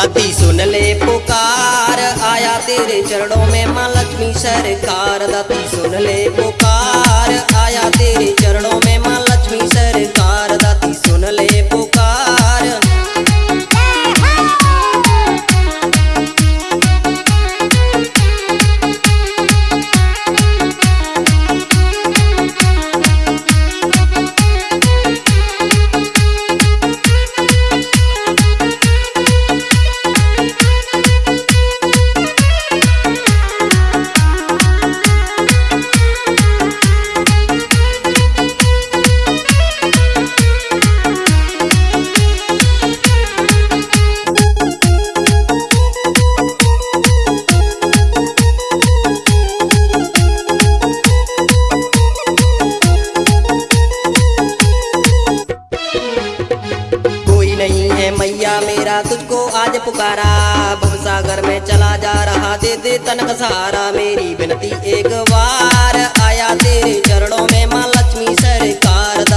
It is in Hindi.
दाती सुन ले पुकार। आया तेरे चरणों में माँ लक्ष्मी सरकार। दाती सुन ले पुकार। आया है मैया मेरा तुझको आज पुकारा। भवसागर में चला जा रहा, दे दे तनक सहारा मेरी विनती एक बार आया तेरे चरणों में, माँ लक्ष्मी सरकार।